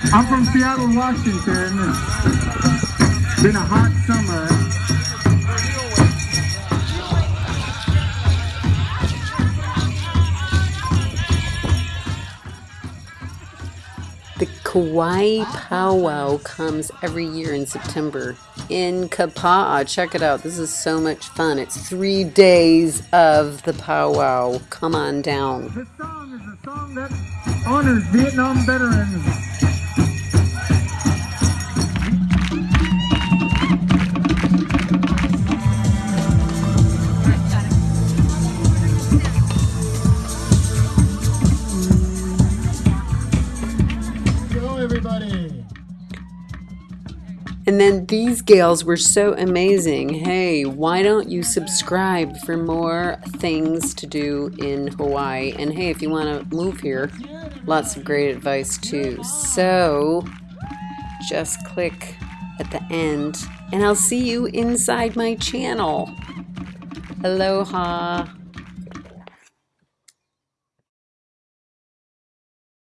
I'm from Seattle, Washington. It's been a hot summer. The Kauai Powwow comes every year in September in Kapa'a. Check it out. This is so much fun. It's three days of the powwow. Come on down. This song is a song that honors Vietnam veterans. Everybody. And then these gals were so amazing. Hey, why don't you subscribe for more things to do in Hawaii? And hey, if you want to move here, lots of great advice too. So just click at the end, and I'll see you inside my channel. Aloha.